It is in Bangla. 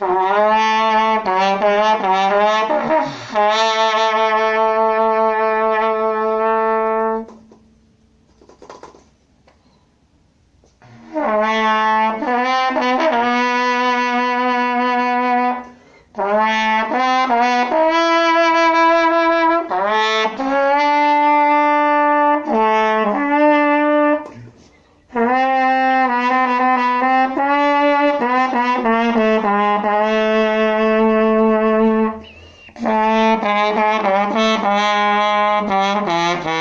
Bye. Thank you.